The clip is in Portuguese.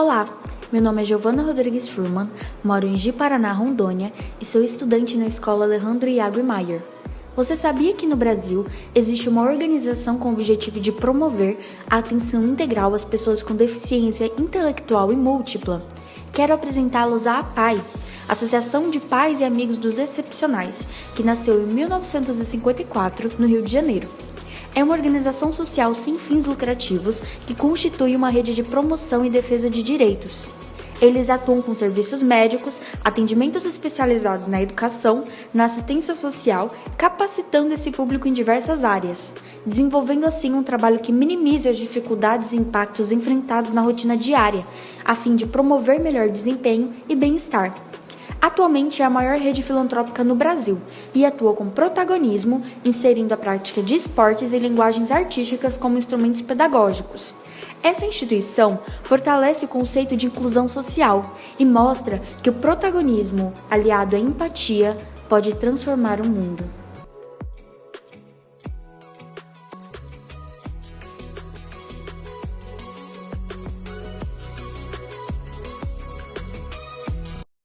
Olá, meu nome é Giovana Rodrigues Furman, moro em Ji-Paraná, Rondônia e sou estudante na escola Alejandro Iago Maier. Você sabia que no Brasil existe uma organização com o objetivo de promover a atenção integral às pessoas com deficiência intelectual e múltipla? Quero apresentá-los à APAI, Associação de Pais e Amigos dos Excepcionais, que nasceu em 1954 no Rio de Janeiro é uma organização social sem fins lucrativos que constitui uma rede de promoção e defesa de direitos. Eles atuam com serviços médicos, atendimentos especializados na educação, na assistência social, capacitando esse público em diversas áreas, desenvolvendo assim um trabalho que minimize as dificuldades e impactos enfrentados na rotina diária, a fim de promover melhor desempenho e bem-estar. Atualmente é a maior rede filantrópica no Brasil e atua com protagonismo, inserindo a prática de esportes e linguagens artísticas como instrumentos pedagógicos. Essa instituição fortalece o conceito de inclusão social e mostra que o protagonismo, aliado à empatia, pode transformar o mundo.